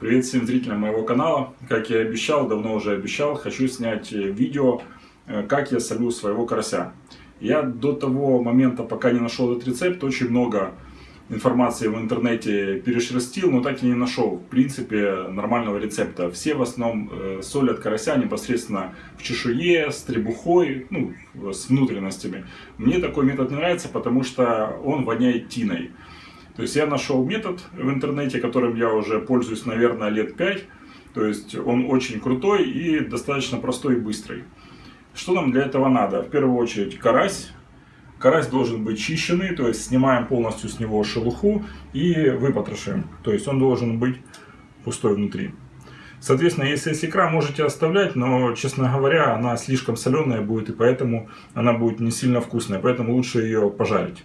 Привет всем зрителям моего канала. Как я и обещал, давно уже обещал, хочу снять э, видео, э, как я солю своего карася. Я до того момента, пока не нашел этот рецепт, очень много информации в интернете перешерстил, но так и не нашел, в принципе, нормального рецепта. Все в основном э, солят карася непосредственно в чешуе, с требухой, ну, с внутренностями. Мне такой метод не нравится, потому что он воняет тиной. То есть я нашел метод в интернете, которым я уже пользуюсь, наверное, лет 5. То есть он очень крутой и достаточно простой и быстрый. Что нам для этого надо? В первую очередь карась. Карась должен быть чищенный, то есть снимаем полностью с него шелуху и выпотрошим. То есть он должен быть пустой внутри. Соответственно, если есть икра, можете оставлять, но, честно говоря, она слишком соленая будет, и поэтому она будет не сильно вкусная, поэтому лучше ее пожарить.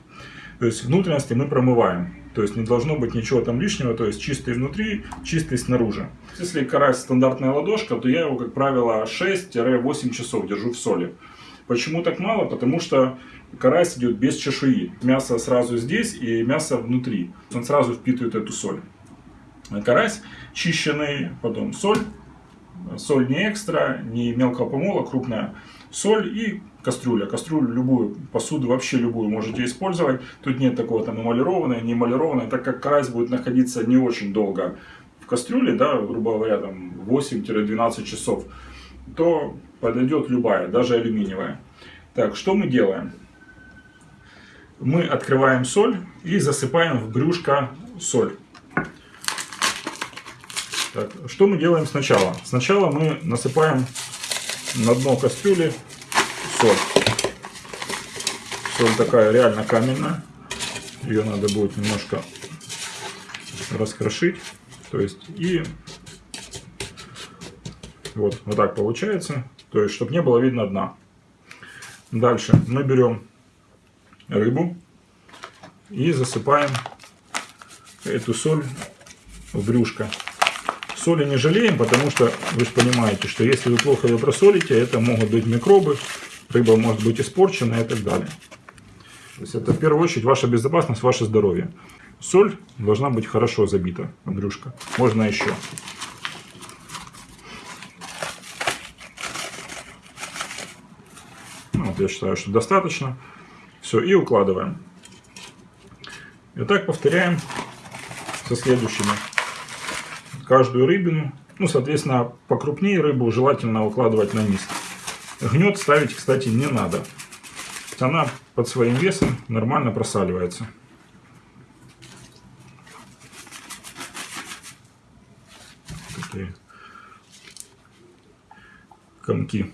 То есть внутренности мы промываем. То есть не должно быть ничего там лишнего, то есть чистый внутри, чистый снаружи. Если карась стандартная ладошка, то я его, как правило, 6-8 часов держу в соли. Почему так мало? Потому что карась идет без чешуи. Мясо сразу здесь и мясо внутри. Он сразу впитывает эту соль. Карась чищенный, потом соль. Соль не экстра, не мелкого помола, крупная соль и кастрюля. Кастрюлю любую, посуду вообще любую можете использовать. Тут нет такого там эмалированной, не эмалированной, так как карась будет находиться не очень долго в кастрюле, да, грубо говоря, там 8-12 часов, то подойдет любая, даже алюминиевая. Так, что мы делаем? Мы открываем соль и засыпаем в брюшко соль. Так, что мы делаем сначала? Сначала мы насыпаем на дно кастрюли соль. Соль такая реально каменная. Ее надо будет немножко раскрошить. То есть и вот, вот так получается. То есть, чтобы не было видно дна. Дальше мы берем рыбу и засыпаем эту соль в брюшко. Соли не жалеем, потому что вы же понимаете, что если вы плохо ее просолите, это могут быть микробы, рыба может быть испорчена и так далее. То есть это в первую очередь ваша безопасность, ваше здоровье. Соль должна быть хорошо забита, брюшко. Можно еще. Ну, вот я считаю, что достаточно. Все, и укладываем. И так повторяем со следующими. Каждую рыбину, ну, соответственно, покрупнее рыбу желательно укладывать на низ. Гнет ставить, кстати, не надо. Она под своим весом нормально просаливается. Такие комки.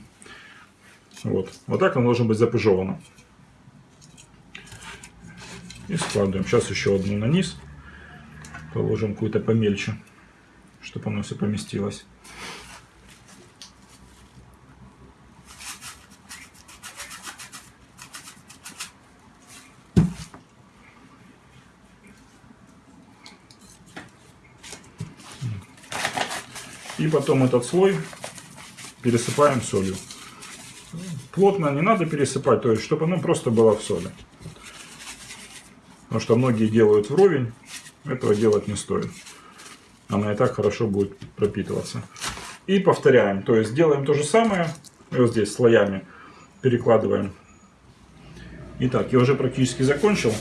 Вот. Вот так оно должно быть запыжевано. И складываем. Сейчас еще одну на низ. Положим какую-то помельче, чтобы оно все поместилось. И потом этот слой пересыпаем солью. Плотно не надо пересыпать, то есть, чтобы оно просто было в соли. Потому что многие делают вровень, этого делать не стоит. Она и так хорошо будет пропитываться. И повторяем, то есть делаем то же самое, вот здесь слоями перекладываем. Итак, я уже практически закончил.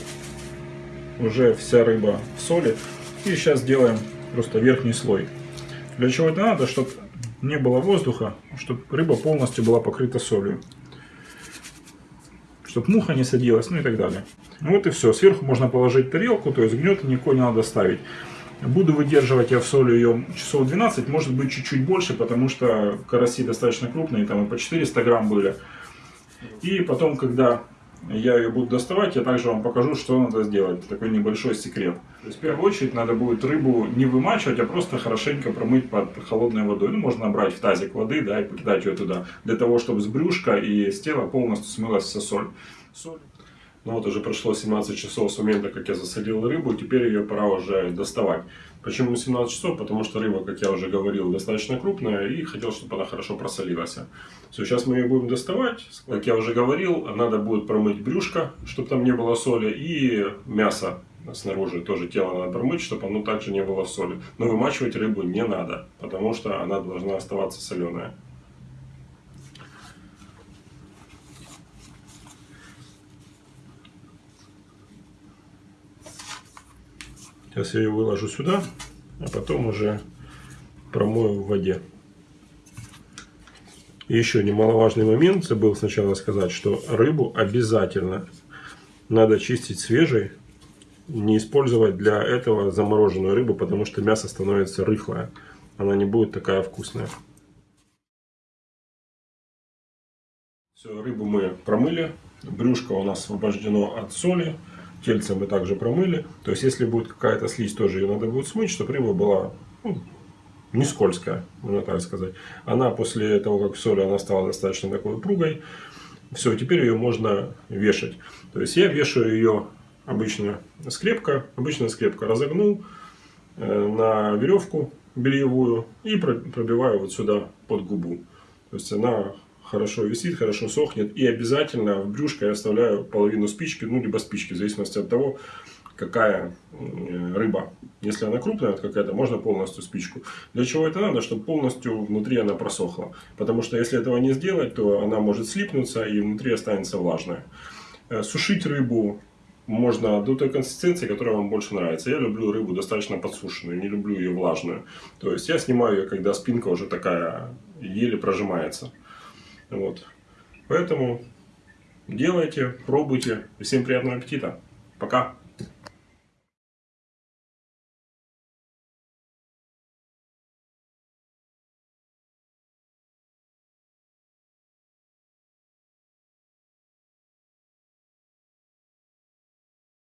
Уже вся рыба в соли. И сейчас делаем просто верхний слой. Для чего это надо? Чтобы не было воздуха, чтобы рыба полностью была покрыта солью. Чтобы муха не садилась, ну и так далее. Вот и все. Сверху можно положить тарелку, то есть гнета никакой не надо ставить. Буду выдерживать я в соли ее часов 12, может быть чуть-чуть больше, потому что караси достаточно крупные, там и по 400 грамм были. И потом, когда я ее буду доставать, я также вам покажу, что надо сделать. Такой небольшой секрет. То есть, в первую очередь, надо будет рыбу не вымачивать, а просто хорошенько промыть под холодной водой. Ну, можно набрать в тазик воды, да, и покидать ее туда. Для того, чтобы с брюшка и с тела полностью смылась вся соль. соль. Ну вот уже прошло 17 часов с момента, как я засадил рыбу, теперь ее пора уже доставать. Почему 17 часов? Потому что рыба, как я уже говорил, достаточно крупная и хотел, чтобы она хорошо просолилась. Все, сейчас мы ее будем доставать. Как я уже говорил, надо будет промыть брюшко, чтобы там не было соли, и мясо снаружи тоже тело надо промыть, чтобы оно также не было в соли. Но вымачивать рыбу не надо, потому что она должна оставаться соленая. Сейчас я ее выложу сюда, а потом уже промою в воде. Еще немаловажный момент, забыл сначала сказать, что рыбу обязательно надо чистить свежей, не использовать для этого замороженную рыбу, потому что мясо становится рыхлое, она не будет такая вкусная. Все, рыбу мы промыли, брюшко у нас освобождено от соли тельце мы также промыли. То есть, если будет какая-то слизь, тоже ее надо будет смыть, чтобы рыба была ну, не скользкая, можно так сказать. Она после того, как в соли, она стала достаточно такой упругой. Все, теперь ее можно вешать. То есть, я вешаю ее обычно скрепка. Обычная скрепка разогнул э, на веревку бельевую и пробиваю вот сюда под губу. То есть, она хорошо висит, хорошо сохнет. И обязательно в брюшко я оставляю половину спички, ну, либо спички, в зависимости от того, какая рыба. Если она крупная какая-то, можно полностью спичку. Для чего это надо? Чтобы полностью внутри она просохла. Потому что если этого не сделать, то она может слипнуться и внутри останется влажная. Э, сушить рыбу можно до той консистенции, которая вам больше нравится. Я люблю рыбу достаточно подсушенную, не люблю ее влажную. То есть я снимаю ее, когда спинка уже такая еле прожимается. Вот. Поэтому делайте, пробуйте. Всем приятного аппетита. Пока.